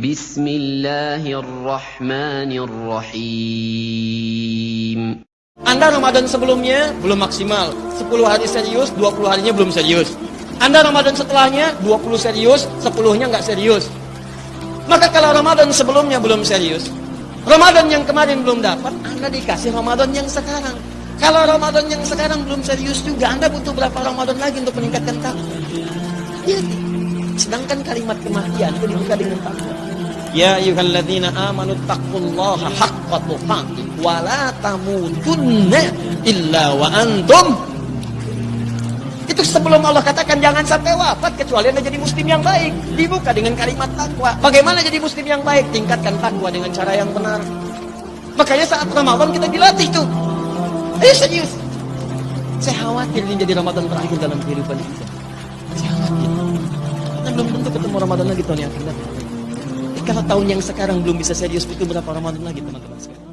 بسم الله الرحمن الرحيم Anda Ramadan sebelumnya belum maksimal. 10 hari serius, 20 harinya belum serius. Anda Ramadan setelahnya 20 serius, 10-nya nggak serius. Maka kalau Ramadan sebelumnya belum serius, Ramadan yang kemarin belum dapat, Anda dikasih Ramadan yang sekarang. Kalau Ramadan yang sekarang belum serius juga, Anda butuh berapa Ramadan lagi untuk meningkatkan takwa? Ya, sedangkan kalimat kematian itu dibuka dengan takwa. Ya ayyuhalladzina amanu taqullaha haqqa tuqatih wa la tamutunna illa wa antum itu sebelum Allah katakan jangan sampai wafat kecuali Anda jadi muslim yang baik. Dibuka dengan kalimat takwa. Bagaimana jadi muslim yang baik? Tingkatkan takwa dengan cara yang benar. Makanya saat Ramadan kita dilatih tuh. Ayo serius. Saya khawatir ini jadi Ramadan terakhir dalam kehidupan kita. Belum tentu ketemu Ramadan lagi tahun yang akan datang. Kalau tahun yang sekarang belum bisa serius itu berapa Ramadan lagi teman-teman sekalian?